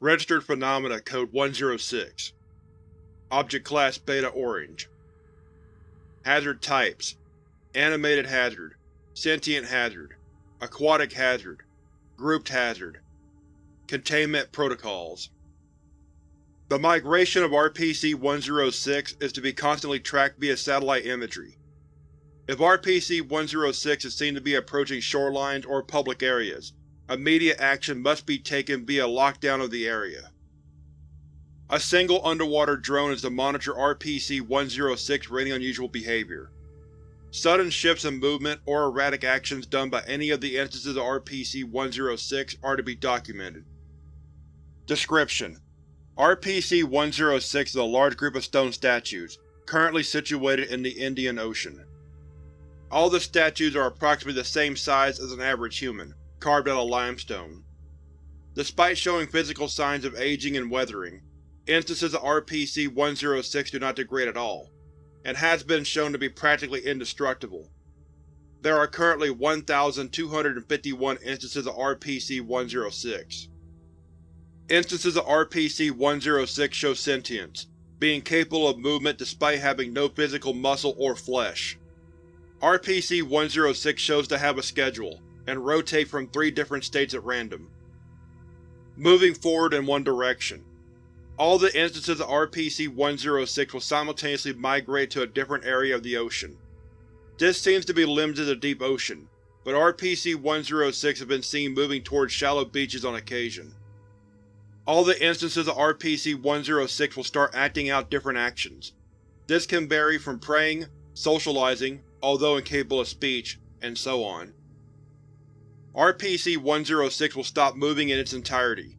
Registered Phenomena Code 106 Object Class Beta Orange. Hazard Types. Animated Hazard. Sentient Hazard. Aquatic Hazard. Grouped Hazard. Containment Protocols. The migration of RPC-106 is to be constantly tracked via satellite imagery. If RPC-106 is seen to be approaching shorelines or public areas, immediate action must be taken via lockdown of the area. A single underwater drone is to monitor RPC-106 for any unusual behavior. Sudden shifts in movement or erratic actions done by any of the instances of RPC-106 are to be documented. Description: RPC-106 is a large group of stone statues, currently situated in the Indian Ocean. All the statues are approximately the same size as an average human, carved out of limestone. Despite showing physical signs of aging and weathering, instances of RPC-106 do not degrade at all, and has been shown to be practically indestructible. There are currently 1,251 instances of RPC-106. Instances of RPC-106 show sentience, being capable of movement despite having no physical muscle or flesh. RPC-106 shows to have a schedule, and rotate from three different states at random. Moving forward in one direction. All the instances of RPC-106 will simultaneously migrate to a different area of the ocean. This seems to be limited to the deep ocean, but RPC-106 has been seen moving towards shallow beaches on occasion. All the instances of RPC-106 will start acting out different actions. This can vary from praying, socializing, although incapable of speech, and so on. RPC-106 will stop moving in its entirety.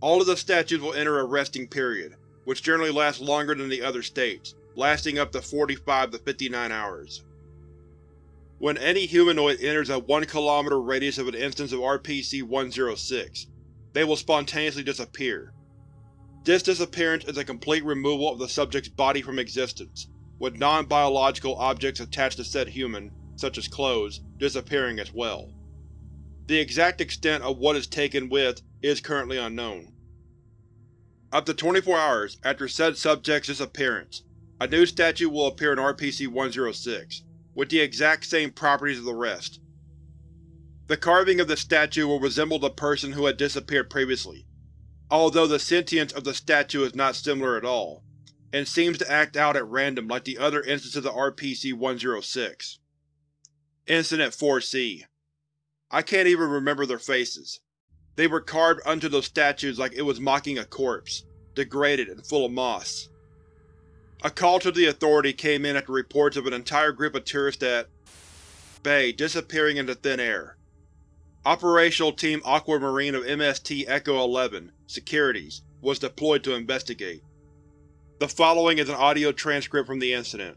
All of the statues will enter a resting period, which generally lasts longer than the other states, lasting up to 45 to 59 hours. When any humanoid enters a 1 km radius of an instance of RPC-106, they will spontaneously disappear. This disappearance is a complete removal of the subject's body from existence, with non-biological objects attached to said human, such as clothes, disappearing as well. The exact extent of what is taken with is currently unknown. Up to 24 hours after said subject's disappearance, a new statue will appear in RPC-106, with the exact same properties of the rest. The carving of the statue will resemble the person who had disappeared previously, although the sentience of the statue is not similar at all, and seems to act out at random like the other instances of RPC-106. Incident 4-C I can't even remember their faces. They were carved onto those statues like it was mocking a corpse, degraded and full of moss. A call to the Authority came in after reports of an entire group of tourists at Bay disappearing into thin air. Operational Team Aquamarine of MST Echo-11, Securities, was deployed to investigate. The following is an audio transcript from the incident.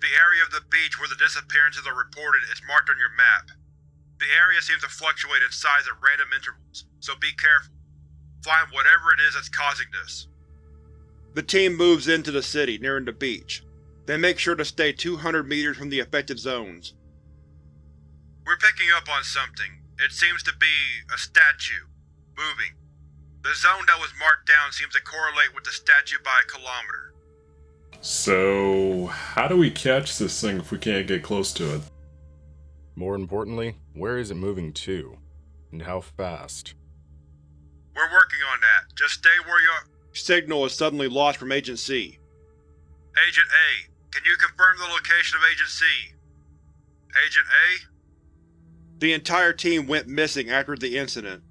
The area of the beach where the disappearances are reported is marked on your map. The area seems to fluctuate in size at random intervals, so be careful. Find whatever it is that's causing this. The team moves into the city, nearing the beach. They make sure to stay 200 meters from the affected zones. We're picking up on something. It seems to be a statue. Moving. The zone that was marked down seems to correlate with the statue by a kilometer. So, how do we catch this thing if we can't get close to it? More importantly, where is it moving to? And how fast? We're working on that. Just stay where you are. Signal is suddenly lost from Agent C. Agent A, can you confirm the location of Agent C? Agent A? The entire team went missing after the incident.